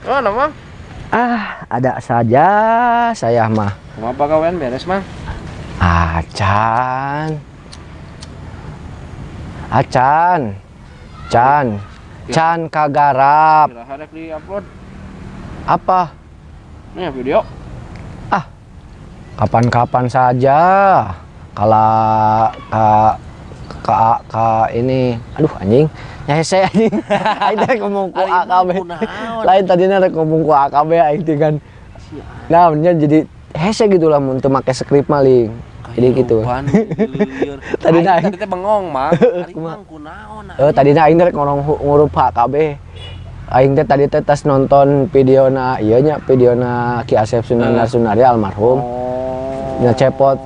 Mana, Mang? Ah, ada saja saya mah. Ngapa kawan beres, Mang? Acan. Acan. Can. Can kagarap. Harap di-upload. Apa? Nih video. Kapan-kapan saja. Kalau ka, ka, ka ini, aduh anjing, ya hese anjing. Aing teh ngomong ku mah AKB. Lain tadinya rek ngomong ku AKB aing teh kan. Nah, nya jadi hese gitu lah mun teu make skrip maling. Jadi gitu. Tadi Tadi na- tadi teh bengong, Mang. Ari kunaon? Eh tadinya aing rek ngorong ngurup HKB. Aing teh tadi teh tas nonton videona ieu nya videona Ki Asep Sunan Eh. Sunaria almarhum. Oh. Ya cepot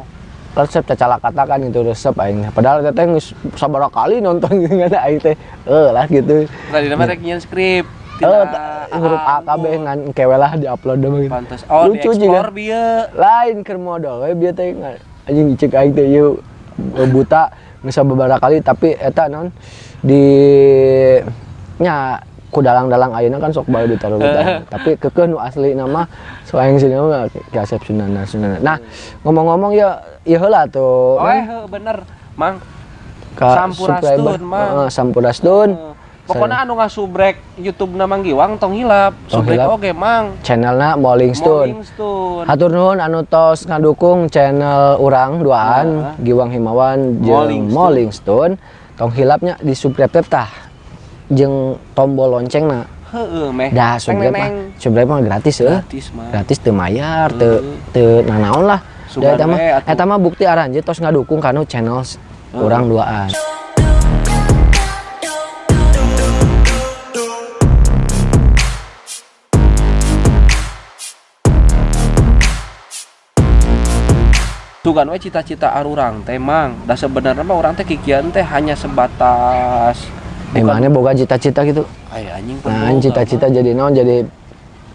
resep cacala katakan itu resep aing. Padahal teh teh geus sabaraha kali nonton gitu kan aing teh. Eh lah gitu. Tadi nama nyian skrip. Eh huruf AKB ngan kewe lah di-upload mah gitu. Pantes. Oh, Lucu juga. bieu. Lain keur modal we bieu teh anjing cek aing teh buta geus sababaraha kali tapi eta naon di nya ku dalang-dalang ayeuna kan sok bae ditaruh tapi kekeh nu asli nama soalnya sini mah Ki Asep Sunan Sunan. Nah, ngomong-ngomong ya ieu heula tuh. Oh, heuh, bener. Mang. Ka subscriber. Mang. Heeh, Sampuraskeun. Eh, Pokoknya anu ngasubrek YouTube na Mang Giwang tong hilap. Subrek oge, Mang. Channelna Molling Stone. Stone. Hatur nuhun anu tos ngadukung channel urang duaan Giwang Himawan jeung. Molling Stone. Tong hilapnya di subscribe tah jeung tombol loncengna. Heeh, meh. Dah Teng subscribe mah, gratis euy. Gratis. Gratis teu mayar, Heuh. teu nanaon lah. Sugan Da eta mah eta mah bukti aranjeun tos ngadukung kanu channel s- urang duaan. Tugan we cita-cita arurang teh Mang. Da sebenarnya mah urang teh kikian teh hanya sebatas Emangnya boga cita-cita gitu. Ay, anjing Nah, cita-cita jadi naon jadi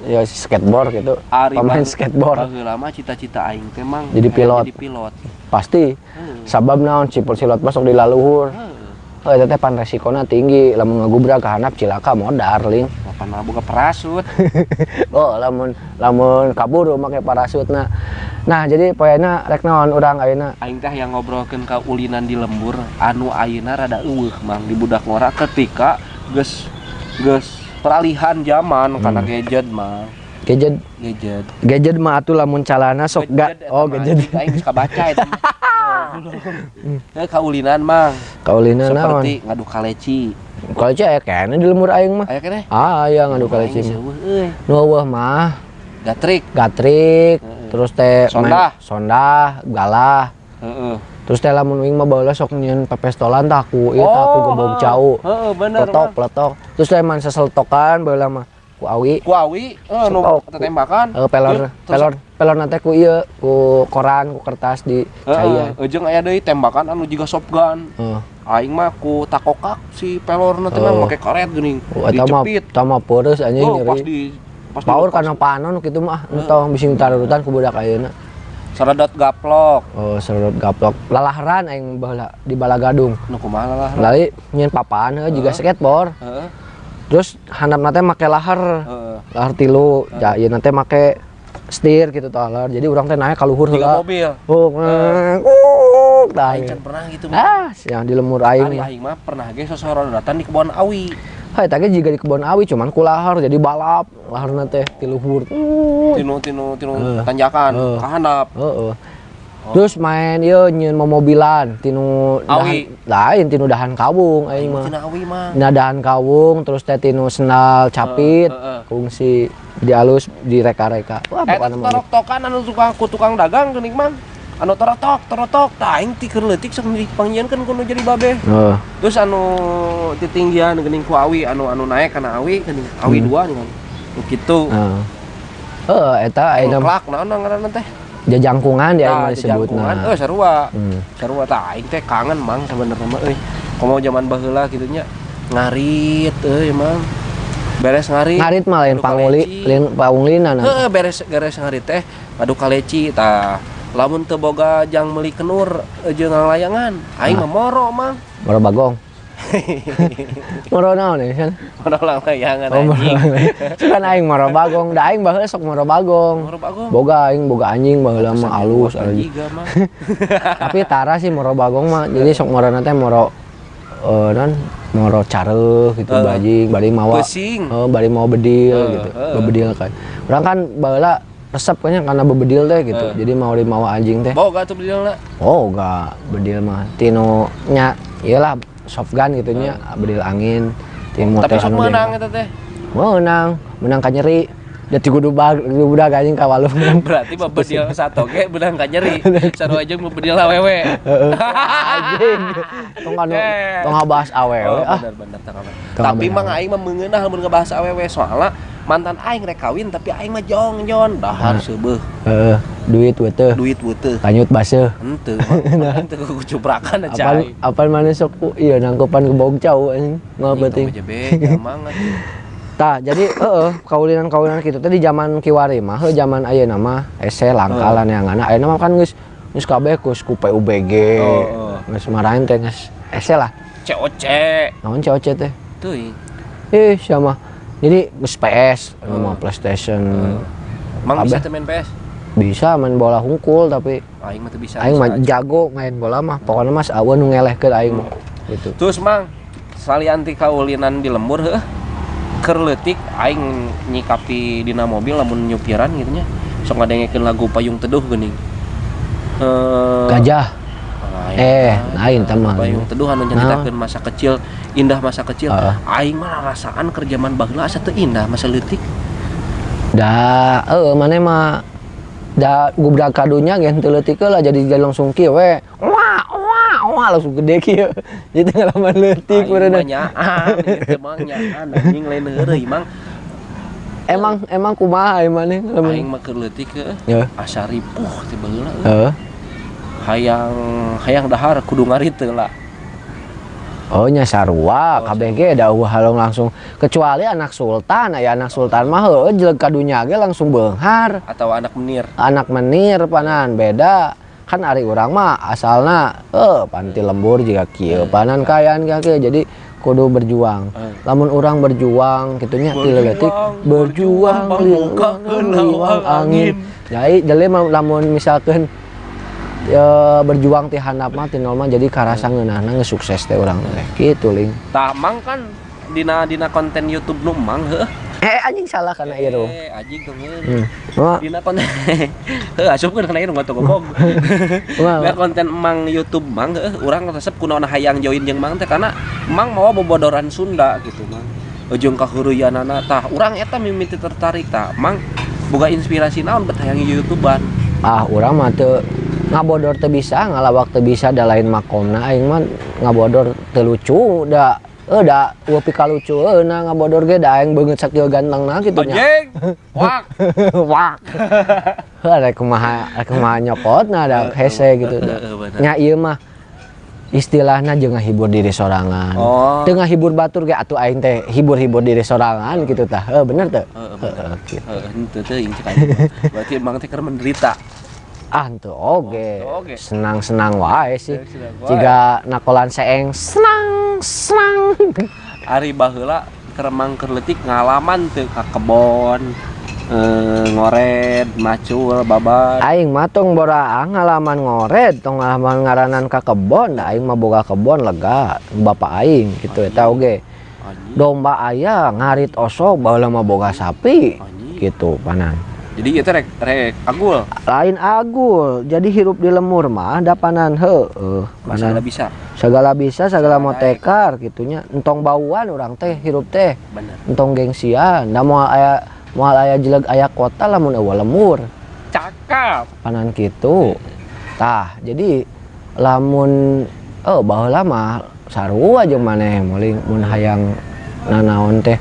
ya skateboard gitu. Ari Pemain skateboard. mah cita-cita aing teh Mang. Jadi pilot. Jadi pilot. Pasti. Heuh. Sabab naon cipul silot masuk di laluhur. Heuh. Oh, itu teh pan resikona tinggi, lamun ngagubrak ke handap cilaka modar ling. Papan mah boga parasut. Oh, lamun lamun kaburu make parasutna. Nah, jadi poena rek naon urang ayeuna. Aing teh yang ngobrolkeun ka ulinan di lembur anu ayeuna rada eueuh Mang di budak ngora ketika geus geus peralihan zaman karena gadget Mang. Gadget Gadget. gadget mah atuh lamun calana sok ga Gadget eta oh mah, gadget. Aing geus kabaca eta mah. Eh kaulinan Mang. Kaulina naon? Seperti ngadu kaleci. Kalau cek aya kene di lemur aing mah. Aya keneh. Ah, aya ngadu kaleci mah. Nu eueuh mah Gatrik. gatrik, terus teh Sondah. sondah, galah. Heeh. Terus teh lamun wing mah baheula sok nyieun pepestolan tah ku ieu tah ku gebog cau. Heeh, bener. Peletok, peletok. Terus teh man seseltokan baheula mah ku awi. Ku awi, eh nu tembakan. Eh, pelor pelor pelor nanti ku ieu ku koran ku kertas di Heeh, caian. jeung aya deui tembakan anu jiga shotgun. Heeh. Aing mah ku takokak si pelorna teh Oh. mah make karet geuning. Oh, eta mah Dicepit. eta mah peureuh anjing Oh, pas nyeri. di pas Paur kana panon kitu mah entong bising tarutan ku budak ayeuna. Saradot gaplok. Oh, serut gaplok. Lalaharan aing baheula di Balagadung. Nu kumaha lah. Lali nyeun papan heuh juga skateboard. Terus handap nate make lahar. Heeh. Lahar tilu. Ja, ieu nate make setir gitu tah lahar. Jadi urang teh naik ka luhur Tiga mobil. Oh, uh, tah. Aing can pernah gitu. Ah, yang di lemur aing mah. aing mah pernah ge sosoro datang di kebun awi. Hai, tadi juga di kebun awi cuman ku lahar jadi balap. Lahar teh ti luhur. Uh, Tinu tinu tinu Heeh. tanjakan Heeh. ka handap. Heeh. Terus main ieu nyeun mobilan tinu Awi. dahan lain tinu dahan kawung aing mah. Tina awi mah. Dahan kawung terus teh tinu sendal capit Heeh, heeh. kungsi dialus direka-reka. Wah, Eh, pokoknya mah. torok-tokan anu tukang ku tukang dagang geuning mang. Anu torotok, torotok, tah aing ti keur leutik sok dipanggieunkeun kudu jadi babe. Heeh. Terus anu titinggian geuning ku awi anu anu naik kana awi geuning awi Hmm. dua nih kan. Nu kitu. Heeh. Heeh, eta ayeuna Klak naon ngaranna teh? Jajangkungan dia Tah, mah jangkungan. disebutna. Eh sarua. Hmm. Sarua tah aing teh kangen mang sebenarnya mah euy. Komo zaman baheula kitu nya. Ngarit euy mang. Beres ngarit. Ngarit mah lain panguli, lain pangulina Heeh, beres beres ngarit teh ngadu kaleci tah. Lamun teu boga jang meuli kenur jeung ngalayangan, aing Ah. mah moro mang. Baru bagong. Moro naon ya kan Mana ulang layangan oh moro anjing. kan aing moro bagong da aing baheula sok moro bagong Moro bagong. boga aing boga anjing baheula mah alus anjing. Tapi tara sih moro bagong mah jadi sok moro nanti moro eh non moro careuh gitu Eh. bajing bari mawa Pesing. oh bari mau bedil Eh, gitu eh. bebedil kan orang kan baheula resep kayaknya karena bebedil teh gitu Eh. jadi mau dimawa anjing teh Boga tuh beli lah. oh enggak bedil mah tino nya iyalah soft gun gitu nya bedil angin motel sok anu menang eta teh. menang menang ka nyeri jadi kudu bag budak anjing ka walung Berarti mah satu ge beudang ka nyeri. Saru aja mah bedil awewe. anjing. Tong anu tong ngabahas awewe Oh, ah. bener bener Tapi mah aing mah meungeunah mun ngebahas awewe soalnya mantan aing rek kawin tapi aing mah jongjon dahar seubeuh. Heeh, duit weteuh duit beuteuh. kanyut baseuh Henteu mah henteu kucuprakan aja. apal apal mana sok ku iya nangkepan ke bogcau anjing. Mau penting aja tah jadi heeh kaulinan kaulinan kitu teh di zaman kiwari mah zaman ayeuna mah ese langka lah neangan ayeuna mah kan geus geus kabeh geus ku PUBG oh. geus marahin teh geus ese lah. COC. naon COC teh? Teuing. eh sama jadi geus PS mah PlayStation. Mang bisa main PS? bisa main bola hungkul tapi Aing mah bisa. aing mah jago main bola mah. Pokoknya mas awan ngelehkeun aing mah gitu. Terus mang sali anti kaulinan di lembur heuh. Keur leutik aing nyikapi dina mobil lamun nyupiran gitu nya. Sok ngadengekeun lagu Payung Teduh geuning. Eh gajah lain. eh lain tamah Payung Teduh anu nyaritakeun masa kecil, indah masa kecil. Heeh. Aing mah rasaan kerjaman baheula asa teu indah masa leutik. da eh mana mah da gubrak kadunya gen teu leutik lah jadi jadi langsung kieu we wah langsung gede kieu jadi ngalaman leutik berenang nyaan, ieu mah nyaan anjing lain heureuy mang. emang emang kumaha aing mana? Aing ngalaman mah keur leutik heuh. ya. Asa ripuh teh baheula. heeh hayang hayang dahar kudu ngariteu lah. Oh nya sarua kabeh ge da eueuh halong langsung. Kecuali anak sultan aya anak sultan mah heueuh jeleg kadunya ge langsung beunghar atau anak menir. Anak menir panan beda kan ari urang mah asalna eh panti lembur juga kieu panan kayaan kieu. Jadi kudu berjuang. Eh. lamun orang berjuang gitunya ti leutik Berjuang, berjuang liwang angin. jadi jadi lamun misalkan ya, berjuang ti handap mah ti nol mah jadi karasa ngeunahna geus sukses teh urang teh. Kitu ling. Tamang kan dina dina konten YouTube nu mang heuh eh anjing salah kana ieu Rum. eh anjing tong hmm. Wah, dina konten? Heuh asupkeun kana ieu ngotot ngomong wah, Dina konten emang YouTube mang heuh urang resep kunaon hayang join jeung mang teh karena emang mau bobodoran Sunda gitu mang. Ujung kahurianana tah urang eta mimiti tertarik tah. Mang boga inspirasi naon bet hayang YouTubean? Ah urang mah teu ngabodor teu bisa ngalawak teu bisa da lain makomna aing mah ngabodor teu lucu da eh da eueuh pika lucu eh na ngabodor ge da aing beungeut sakieu gantengna kitu nya anjing wak wak rek kumaha rek kumaha nyokotna da hese gitu nya ieu mah istilahna jeung ngahibur diri sorangan Oh. teu ngahibur batur ge atuh aing teh hibur-hibur diri sorangan gitu tah heuh bener Heeh, bener. Heeh, gitu. Cek aing mah. Berarti emang teh menderita. Ah henteu oge Oh, senang-senang wae sih Senang-senang wae. jika nakolan seeng senang senang Ari baheula keur emang keur leutik ngalaman teu ka kebon. Eh, ngored, macul, babar. aing mah tong boraang ngalaman ngored tong ngalaman ngaranan ka kebon da aing mah boga kebon lega bapak aing gitu eta oge domba aya ngarit osok baheula mah boga sapi Anjing. gitu panan Jadi itu rek rek agul. lain agul. Jadi hirup di lemur mah dapanan heueuh Masalah panan. bisa. segala bisa segala mau tekar gitunya. Entong bauan orang teh hirup teh. Bener. entong gengsian. Da moal aya moal aya jeleg aya kota lamun eueuh lemur. Cakap. panan gitu tah jadi lamun oh baheula mah sarua jeung maneh. Muling mun hayang nanaon teh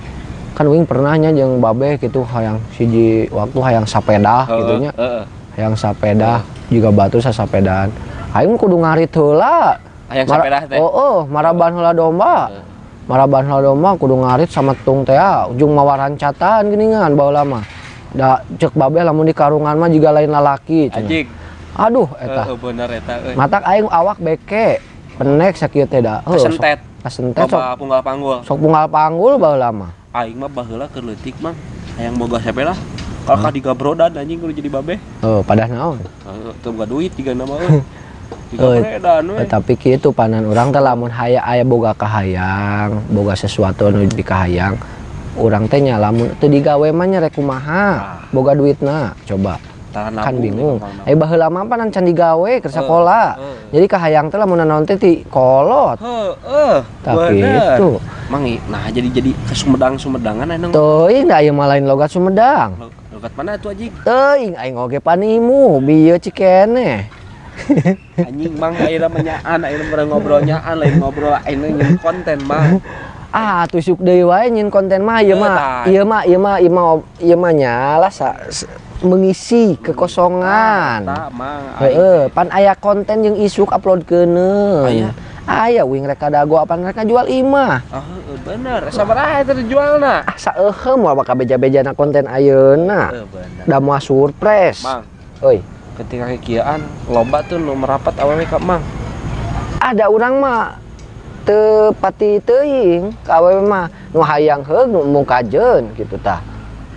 kan wing pernahnya jeung babe gitu hayang siji waktu hayang sapeda gitunya Heeh. hayang sapeda juga batu sasapedaan aing kudu ngarit heula Hayang Mara- sapeda teh. oh, oh maraban heula domba Heeh. maraban heula domba kudu ngarit sama tung teh ah, ujung mawaran catan geuningan baheula mah da cek babe lamun di karungan mah juga lain lalaki. Anjing. aduh eta Heeh, bener eta euy. matak aing awak beke penek sakieu teh da Heuh, sok- Kesentet. kasente sok punggal panggul. sok punggal panggul baheula mah Aing mah baheula keur leutik mang. Hayang boga siapa lah. Kalau ka digabrodan anjing kudu jadi babe. oh padah naon Teu boga duit tiga nama euy. Eh, tapi kitu panan orang teh lamun haya aya boga kahayang boga sesuatu anu dikahayang urang teh nya lamun teu digawe mah nya rek kumaha boga duitna coba kan bingung eh baheula mah panan can digawe keur sakola eh. jadi kahayang teh lamun naon teh ti kolot Heeh. tapi itu Mang i- nah jadi jadi ke Sumedang-Sumedangan enang. teuing da ieu mah lain logat Sumedang Lo- Logat mana tuh anjing? teuing aing oge panimu bieu cikene Anjing mang ayeuna menyaan, ayeuna bareng ngobrol nyaan lain ngobrol ayeuna nyen konten mang. ah tusuk deui wae nyin konten mah ieu mah ieu mah ieu mah ieu mah ieu mah nyala mengisi kekosongan. Heeh pan aya konten jeung isuk upload keuneun Aya. aya wing reka dago apa mereka jual imah. Ah, heueuh, bener. Dijualna? ah beja-bejana konten ayeuna. Da moal surprise. Euy ketika kekiaan lomba tuh nu merapat awewe ka mang. ada orang mah teu pati teuing ka awewe mah. Nu hayang heug nu mung kajeun kitu tah.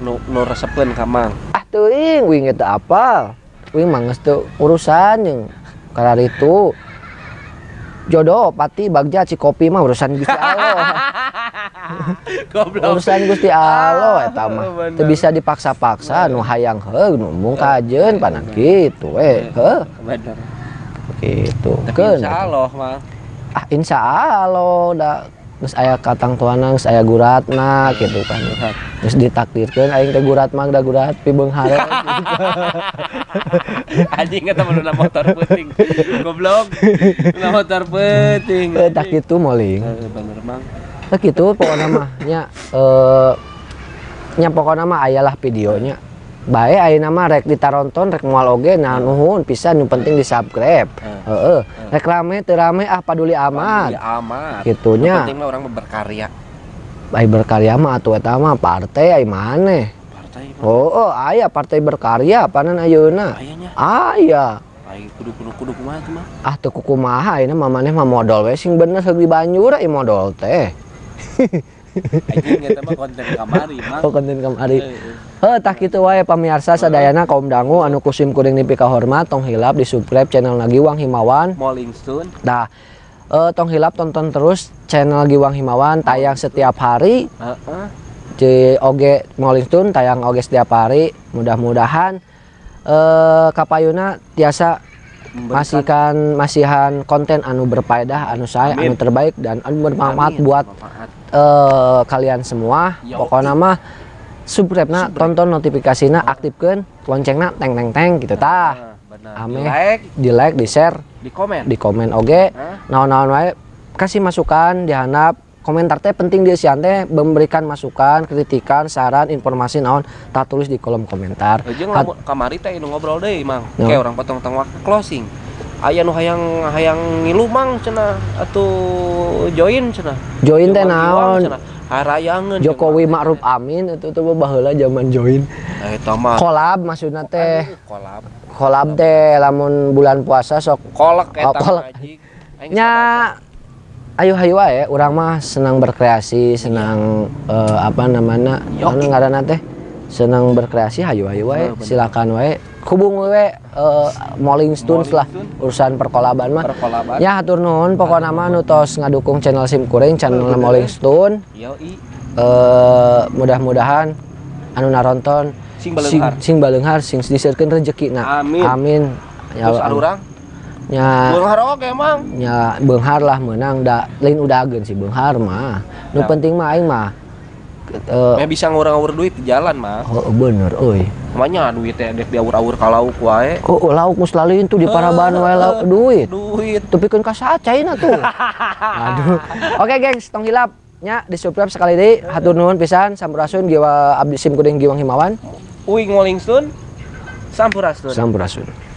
Nu nu resepkeun ka mang. Ah teuing wing eta apal. Wing mah geus teu urusan jeung karar itu jodoh pati bagja cikopi mah urusan Gusti Allah. Urusan Gusti Allah eta mah. Ah, teu bisa dipaksa-paksa nu hayang heug nu mung kajeun panan kitu we. Heuh Bener. kitu Tapi keun. insya Allah mang. ah insya Allah da geus aya katang tuana geus aya guratna gitu kan geus ditakdirkeun aing teh gurat mah da gurat pi beunghare Anjing kata mana motor penting. Goblok. Na motor penting. Eh, tak kitu moling bener mang. tah kitu pokona mah nya eh nya pokona mah ayalah videonya bae ayeuna mah rek ditaronton rek moal oge nah nuhun pisan nu penting di subscribe heeh rek rame teu rame ah paduli amat Ya amat. Gitunya. Yang penting mah orang berkarya. ai berkarya mah atuh eta mah partai ai maneh Partai oh, oh aya partai berkarya panan ayeuna Ayahnya. aya kudu kudu kudu kumaha tuh mah. ah teu kumaha ayeuna mah maneh mah modal we sing bener heug di Banjur ai modal teh konten kamari oh konten kamari kitu wae pamirsa sadayana kaum dangu anu kusim kuring nepi ka hormat tong hilap di subscribe channel Giwang Himawan Molling Stone. dah eh, tong hilap tonton terus channel Giwang Himawan tayang setiap hari Heeh. di oge Rolling Stone tayang oge setiap hari mudah-mudahan eh kapayuna tiasa masihkan masihan konten anu berfaedah anu saya Amin. anu terbaik dan anu bermanfaat buat Manfaat. Eh kalian semua Yo. pokoknya mah subscribe na Subscribe. tonton notifikasina aktifkan loncengna teng teng teng gitu tah Nah, benar. Ame. Di like, di like di share di komen. di komen oge Hah? naon-naon wae kasih masukan dihandap komentar teh penting di sian teh memberikan masukan kritikan saran informasi naon tak tulis di kolom komentar Jeung kamari teh ngobrol deui mang. No. Kayak orang potong waktu closing. Aya nu hayang hayang ngilu mang cenah atuh join cenah. join teh naon. Harayangeun. Jokowi Ma'ruf Amin itu tuh baheula zaman join Eh tamat. kolab maksudna teh kolab. kolab teh lamun bulan puasa sok Kolak Oh, eta kolak. anjing. Aing nya ayo hayu wae urang mah senang berkreasi senang eh, apa namanya Yo. anu ngaranna teh senang berkreasi hayu hayu wae Oh, silakan wae hubung we eh, Molling Stones lah urusan perkolaban mah Perkolaban. ya hatur nuhun pokokna mah nu tos ngadukung channel Sim Kuring channel. Molling Stone eh mudah-mudahan anu naronton Sing sing, baleunghar. sing baleunghar sing diseukeun rezekina Amin. amin Ya arurang. nya Beunghar oge emang. nya beunghar lah menang da lain udageun si beunghar mah nu Ya. penting mah aing mah Meh bisa ngurang-ngurang duit di jalan mah. oh, bener euy Namanya duit teh dek diawur-awur ka lauk wae. oh, oh lauk lalin tuh di Paraban wae lauk duit Duit. tepikeun ka sacaina tuh aduh oke gengs tong hilap nya di subscribe sekali deui hatur nuhun pisan sampurasun giwa abdi sim kuring giwang himawan Uing Molling Stone. Sampurasun. sampurasun